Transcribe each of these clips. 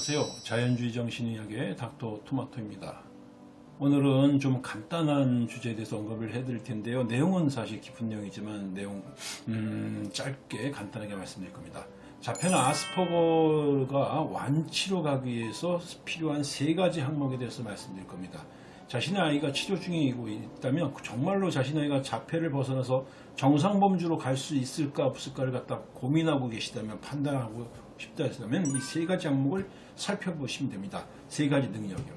안녕하세요. 자연주의 정신의학의 닥터 토마토입니다. 오늘은 좀 간단한 주제에 대해서 언급을 해드릴 텐데요. 내용은 사실 깊은 내용이지만 내용 음, 짧게 간단하게 말씀드릴 겁니다. 자폐나 아스퍼거가 완치로 가기 위해서 필요한 세 가지 항목에 대해서 말씀드릴 겁니다. 자신의 아이가 치료 중에 있다면 정말로 자신의 아이가 자폐를 벗어나서 정상범주로 갈 수 있을까 없을까를 갖다 고민하고 계시다면 판단하고 싶다 했다면 이 세 가지 항목을 살펴보시면 됩니다. 세 가지 능력이요.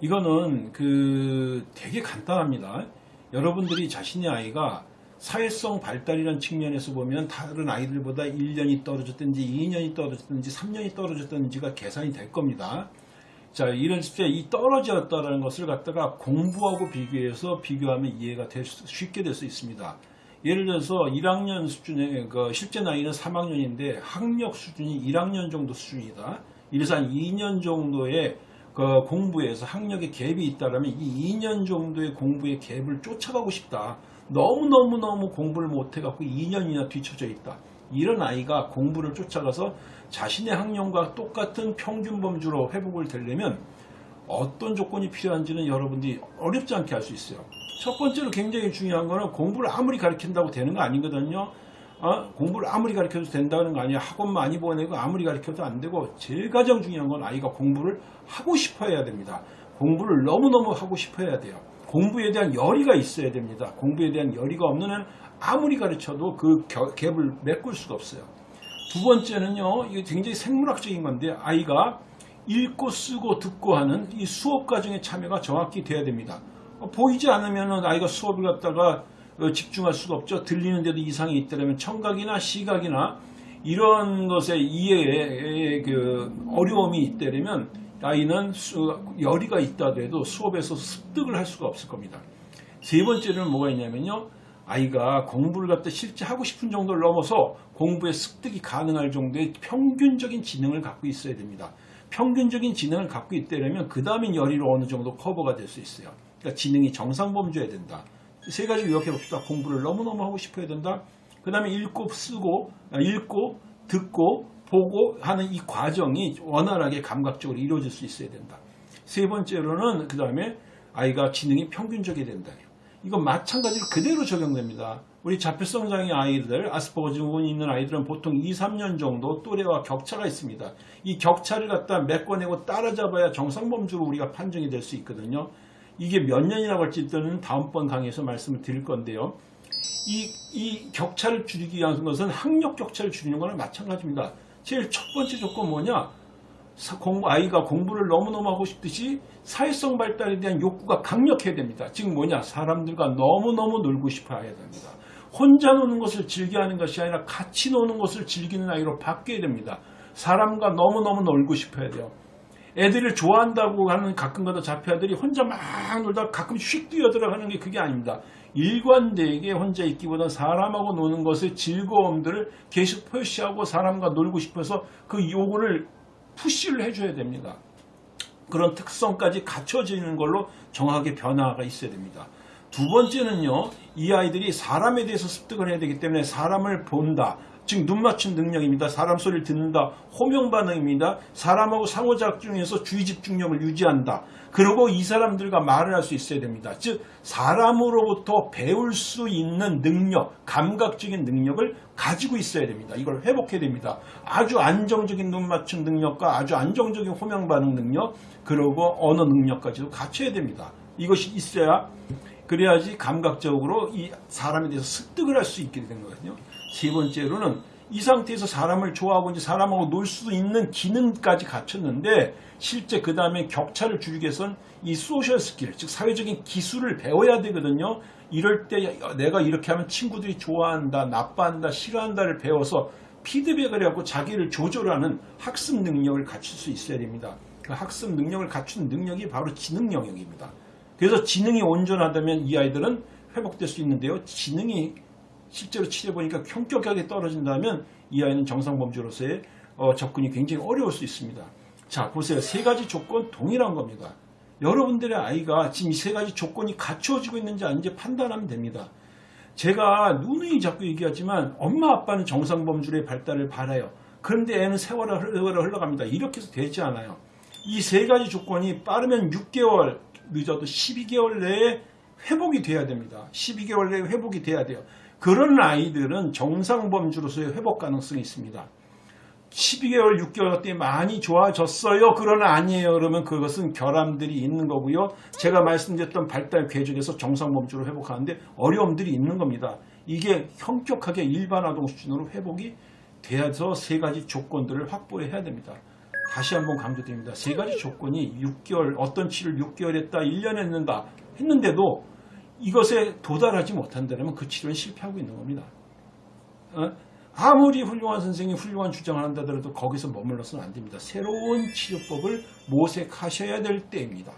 이거는 그 되게 간단합니다. 여러분들이 자신의 아이가 사회성 발달이라는 측면에서 보면 다른 아이들보다 1년이 떨어졌든지 2년이 떨어졌든지 3년이 떨어졌든지가 계산이 될 겁니다. 자, 이런 때이 떨어졌다는 것을 갖다가 공부하고 비교해서 비교하면 이해가 될 수, 쉽게 될 수 있습니다. 예를 들어서 1학년 수준의 그 실제 나이는 3학년인데 학력 수준이 1학년 정도 수준이다. 이래서 한 2년 정도의 그 공부에서 학력의 갭이 있다면 이 2년 정도의 공부의 갭을 쫓아가고 싶다. 너무너무너무 공부를 못해갖고 2년이나 뒤쳐져 있다. 이런 아이가 공부를 쫓아가서 자신의 학년과 똑같은 평균 범주로 회복을 되려면 어떤 조건이 필요한지는 여러분들이 어렵지 않게 알 수 있어요. 첫 번째로 굉장히 중요한 거는 공부를 아무리 가르친다고 되는 거 아니거든요. 어? 공부를 아무리 가르쳐도 된다는 거 아니야. 학원 많이 보내고 아무리 가르쳐도 안 되고 제일 가장 중요한 건 아이가 공부를 하고 싶어 해야 됩니다. 공부를 너무너무 하고 싶어 해야 돼요. 공부에 대한 열의가 있어야 됩니다. 공부에 대한 열의가 없는 한 아무리 가르쳐도 그 갭을 메꿀 수가 없어요. 두 번째는요, 이게 굉장히 생물학적인 건데, 아이가 읽고 쓰고 듣고 하는 이 수업 과정의 참여가 정확히 돼야 됩니다. 어, 보이지 않으면 아이가 수업을 갖다가 어, 집중할 수가 없죠. 들리는데도 이상이 있다면 청각이나 시각이나 이런 것에 이해에 그 어려움이 있다면 아이는 열의가 있다더라도 수업에서 습득을 할 수가 없을 겁니다. 세 번째는 뭐가 있냐면요. 아이가 공부를 갖다 실제 하고 싶은 정도를 넘어서 공부에 습득이 가능할 정도의 평균적인 지능을 갖고 있어야 됩니다. 평균적인 지능을 갖고 있다면 그 다음엔 열의로 어느 정도 커버가 될 수 있어야 그러니까 지능이 정상 범주여야 된다. 세 가지 요약해 봅시다. 공부를 너무너무 하고 싶어야 된다. 그 다음에 읽고 쓰고 아, 읽고 듣고 보고 하는 이 과정이 원활하게 감각적으로 이루어질 수 있어야 된다. 세 번째로는 그 다음에 아이가 지능이 평균적이 된다. 이건 마찬가지로 그대로 적용됩니다. 우리 자폐성 장애 아이들, 아스퍼거 증후군이 있는 아이들은 보통 2, 3년 정도 또래와 격차가 있습니다. 이 격차를 갖다 메꿔내고 따라잡아야 정상범주로 우리가 판정이 될 수 있거든요. 이게 몇 년이라고 할지 는 다음번 강의에서 말씀을 드릴 건데요. 이, 이 격차를 줄이기 위한 것은 학력 격차를 줄이는 거랑 마찬가지입니다. 제일 첫 번째 조건 뭐냐? 아이가 공부를 너무너무 하고 싶듯이 사회성 발달에 대한 욕구가 강력해야 됩니다. 즉 뭐냐? 사람들과 너무너무 놀고 싶어 해야 됩니다. 혼자 노는 것을 즐겨하는 것이 아니라 같이 노는 것을 즐기는 아이로 바뀌어야 됩니다. 사람과 너무너무 놀고 싶어야 돼요. 애들을 좋아한다고 하는 가끔가다 자폐아들이 혼자 막 놀다 가끔 휙 뛰어들어가는 게 그게 아닙니다. 일관되게 혼자 있기보다 사람하고 노는 것의 즐거움들을 계속 표시하고 사람과 놀고 싶어서 그 요구를 푸시를 해줘야 됩니다. 그런 특성까지 갖춰지는 걸로 정확하게 변화가 있어야 됩니다. 두 번째는요, 이 아이들이 사람에 대해서 습득을 해야 되기 때문에 사람을 본다. 즉 눈맞춤 능력입니다. 사람 소리를 듣는다. 호명 반응입니다. 사람하고 상호작용 중에서 주의 집중력을 유지한다. 그리고 이 사람들과 말을 할 수 있어야 됩니다. 즉 사람으로부터 배울 수 있는 능력, 감각적인 능력을 가지고 있어야 됩니다. 이걸 회복해야 됩니다. 아주 안정적인 눈맞춤 능력과 아주 안정적인 호명 반응 능력, 그리고 언어 능력까지도 갖춰야 됩니다. 이것이 있어야 그래야지 감각적으로 이 사람에 대해서 습득을 할 수 있게 되는 거거든요. 세 번째로는 이 상태에서 사람을 좋아하고 이제 사람하고 놀 수 있는 기능까지 갖췄는데 실제 그 다음에 격차를 줄이기 위해서는 이 social skill, 즉 사회적인 기술을 배워야 되거든요. 이럴 때 내가 이렇게 하면 친구들이 좋아한다, 나빠한다, 싫어한다를 배워서 피드백을 하고 자기를 조절하는 학습 능력을 갖출 수 있어야 됩니다. 그 학습 능력을 갖춘 능력이 바로 지능 영역입니다. 그래서 지능이 온전하다면 이 아이들은 회복될 수 있는데요. 지능이 실제로 치료해보니까 현격하게 떨어진다면 이 아이는 정상범주로서의 어, 접근이 굉장히 어려울 수 있습니다. 자 보세요. 세 가지 조건 동일한 겁니다. 여러분들의 아이가 지금 이 세 가지 조건이 갖추어지고 있는지 아닌지 판단하면 됩니다. 제가 누누이 자꾸 얘기하지만 엄마 아빠는 정상범주의 발달을 바라요. 그런데 애는 흘러- 흘러갑니다. 이렇게 해서 되지 않아요. 이 세 가지 조건이 빠르면 6개월, 늦어도 12개월 내에 회복이 돼야 됩니다. 12개월 내에 회복이 돼야 돼요. 그런 아이들은 정상범주로서의 회복 가능성이 있습니다. 12개월, 6개월 때 많이 좋아졌어요. 그러나 아니에요. 그러면 그것은 결함들이 있는 거고요. 제가 말씀드렸던 발달 궤적에서 정상범주로 회복하는데 어려움들이 있는 겁니다. 이게 현격하게 일반 아동 수준으로 회복이 돼서 세 가지 조건들을 확보를 해야 됩니다. 다시 한번 강조드립니다. 세 가지 조건이 6개월, 어떤 치를 6개월 했다, 1년 했는다, 했는데도 이것에 도달하지 못한다면 그 치료는 실패하고 있는 겁니다. 어? 아무리 훌륭한 선생이 훌륭한 주장을 한다더라도 거기서 머물러서는 안 됩니다. 새로운 치료법을 모색하셔야 될 때입니다.